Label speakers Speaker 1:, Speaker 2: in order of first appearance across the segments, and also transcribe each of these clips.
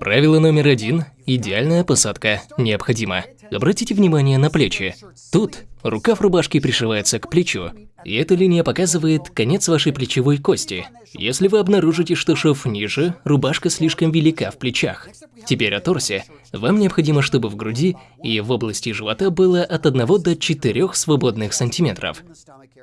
Speaker 1: Правило номер один – идеальная посадка необходима. Обратите внимание на плечи. Тут рукав рубашки пришивается к плечу, и эта линия показывает конец вашей плечевой кости. Если вы обнаружите, что шов ниже, рубашка слишком велика в плечах. Теперь о торсе. Вам необходимо, чтобы в груди и в области живота было от 1 до 4 свободных сантиметров.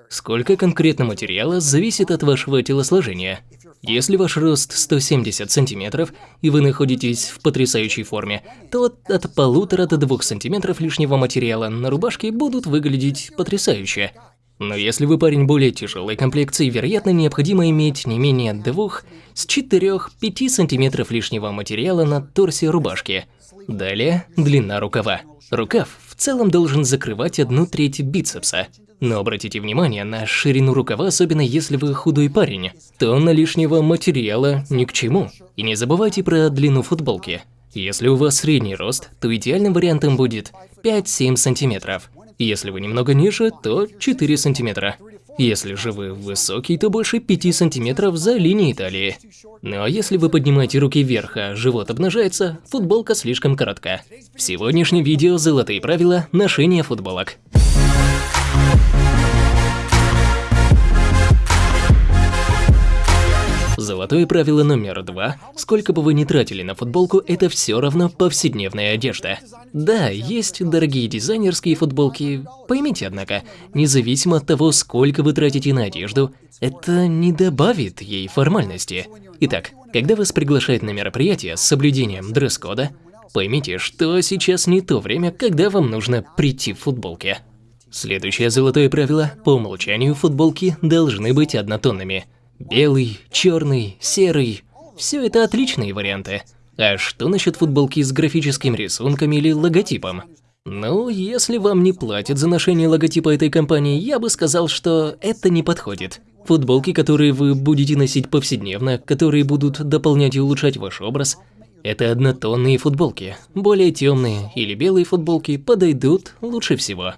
Speaker 1: Сколько конкретно материала зависит от вашего телосложения. Если ваш рост 170 сантиметров и вы находитесь в потрясающей форме, то от полутора до двух сантиметров лишнего материала на рубашке будут выглядеть потрясающе. Но если вы парень более тяжелой комплекции, вероятно, необходимо иметь не менее двух с 4-5 сантиметров лишнего материала на торсе рубашки. Далее длина рукава. Рукав в целом должен закрывать одну треть бицепса. Но обратите внимание на ширину рукава, особенно если вы худой парень. Тонна лишнего материала ни к чему. И не забывайте про длину футболки. Если у вас средний рост, то идеальным вариантом будет 5-7 сантиметров. Если вы немного ниже, то 4 сантиметра. Если же вы высокий, то больше 5 сантиметров за линией талии. А если вы поднимаете руки вверх, а живот обнажается, футболка слишком коротка. В сегодняшнем видео золотые правила ношения футболок. Золотое правило номер два – сколько бы вы ни тратили на футболку, это все равно повседневная одежда. Да, есть дорогие дизайнерские футболки, поймите, однако, независимо от того, сколько вы тратите на одежду, это не добавит ей формальности. Итак, когда вас приглашают на мероприятие с соблюдением дресс-кода, поймите, что сейчас не то время, когда вам нужно прийти в футболке. Следующее золотое правило – по умолчанию футболки должны быть однотонными – Белый, черный, серый – все это отличные варианты. А что насчет футболки с графическим рисунком или логотипом? Ну, если вам не платят за ношение логотипа этой компании, я бы сказал, что это не подходит. Футболки, которые вы будете носить повседневно, которые будут дополнять и улучшать ваш образ, это однотонные футболки. Более темные или белые футболки подойдут лучше всего.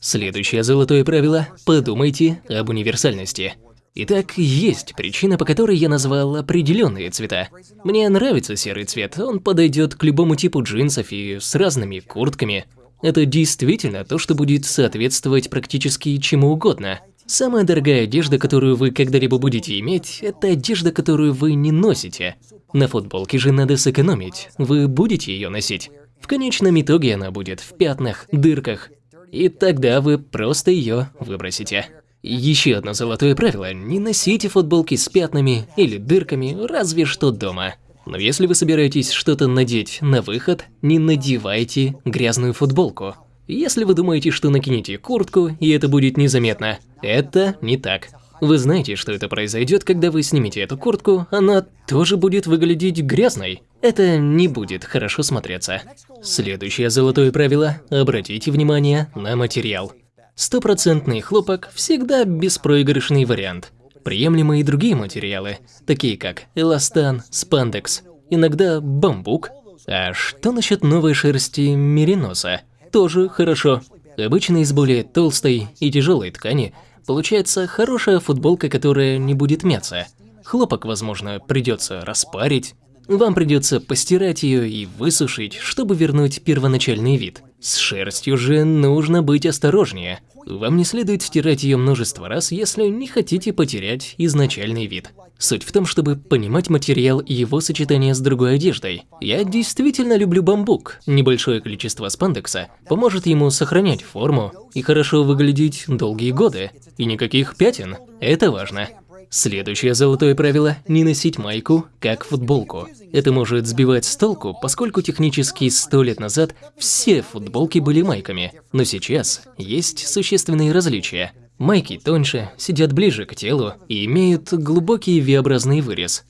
Speaker 1: Следующее золотое правило – подумайте об универсальности. Итак, есть причина, по которой я назвал определенные цвета. Мне нравится серый цвет, он подойдет к любому типу джинсов и с разными куртками. Это действительно то, что будет соответствовать практически чему угодно. Самая дорогая одежда, которую вы когда-либо будете иметь, это одежда, которую вы не носите. На футболке же надо сэкономить, вы будете ее носить. В конечном итоге она будет в пятнах, дырках, и тогда вы просто ее выбросите. Еще одно золотое правило – не носите футболки с пятнами или дырками, разве что дома. Но если вы собираетесь что-то надеть на выход, не надевайте грязную футболку. Если вы думаете, что накинете куртку, и это будет незаметно, это не так. Вы знаете, что это произойдет, когда вы снимете эту куртку, она тоже будет выглядеть грязной. Это не будет хорошо смотреться. Следующее золотое правило – обратите внимание на материал. Стопроцентный хлопок всегда беспроигрышный вариант. Приемлемы и другие материалы, такие как эластан, спандекс, иногда бамбук. А что насчет новой шерсти мериноса? Тоже хорошо. Обычно из более толстой и тяжелой ткани получается хорошая футболка, которая не будет мяться. Хлопок, возможно, придется распарить. Вам придется постирать ее и высушить, чтобы вернуть первоначальный вид. С шерстью же нужно быть осторожнее. Вам не следует стирать ее множество раз, если не хотите потерять изначальный вид. Суть в том, чтобы понимать материал и его сочетание с другой одеждой. Я действительно люблю бамбук. Небольшое количество спандекса поможет ему сохранять форму и хорошо выглядеть долгие годы. И никаких пятен. Это важно. Следующее золотое правило – не носить майку, как футболку. Это может сбивать с толку, поскольку технически сто лет назад все футболки были майками. Но сейчас есть существенные различия. Майки тоньше, сидят ближе к телу и имеют глубокий V-образный вырез.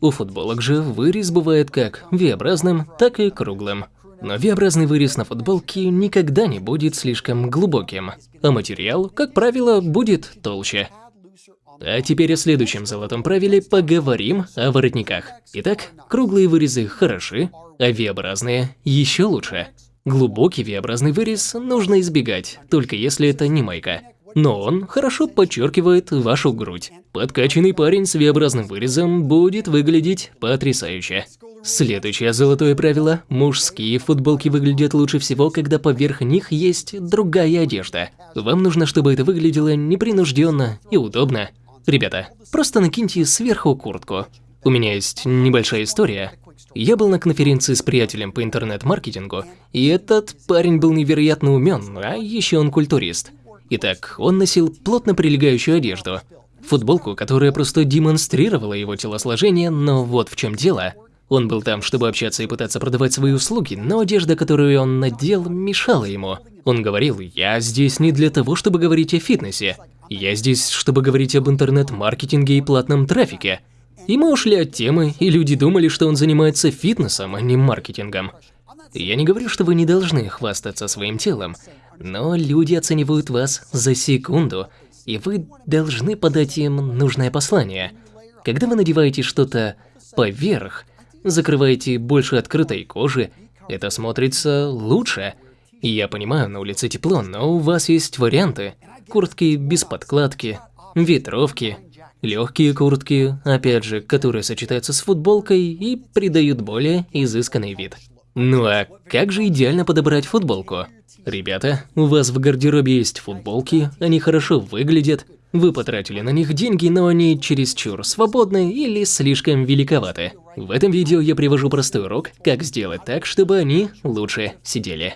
Speaker 1: У футболок же вырез бывает как V-образным, так и круглым. Но V-образный вырез на футболке никогда не будет слишком глубоким, а материал, как правило, будет толще. А теперь о следующем золотом правиле поговорим о воротниках. Итак, круглые вырезы хороши, а V-образные еще лучше. Глубокий V-образный вырез нужно избегать, только если это не майка. Но он хорошо подчеркивает вашу грудь. Подкачанный парень с V-образным вырезом будет выглядеть потрясающе. Следующее золотое правило – мужские футболки выглядят лучше всего, когда поверх них есть другая одежда. Вам нужно, чтобы это выглядело непринужденно и удобно. Ребята, просто накиньте сверху куртку. У меня есть небольшая история. Я был на конференции с приятелем по интернет-маркетингу, и этот парень был невероятно умен, а еще он культурист. Итак, он носил плотно прилегающую одежду. Футболку, которая просто демонстрировала его телосложение, но вот в чем дело. Он был там, чтобы общаться и пытаться продавать свои услуги, но одежда, которую он надел, мешала ему. Он говорил, я здесь не для того, чтобы говорить о фитнесе. Я здесь, чтобы говорить об интернет-маркетинге и платном трафике. И мы ушли от темы, и люди думали, что он занимается фитнесом, а не маркетингом. Я не говорю, что вы не должны хвастаться своим телом, но люди оценивают вас за секунду, и вы должны подать им нужное послание. Когда вы надеваете что-то поверх, закрываете больше открытой кожи, это смотрится лучше. Я понимаю, на улице тепло, но у вас есть варианты. Куртки без подкладки, ветровки, легкие куртки, опять же, которые сочетаются с футболкой и придают более изысканный вид. Ну а как же идеально подобрать футболку? Ребята, у вас в гардеробе есть футболки, они хорошо выглядят, вы потратили на них деньги, но они чересчур свободны или слишком великоваты. В этом видео я привожу простой урок, как сделать так, чтобы они лучше сидели.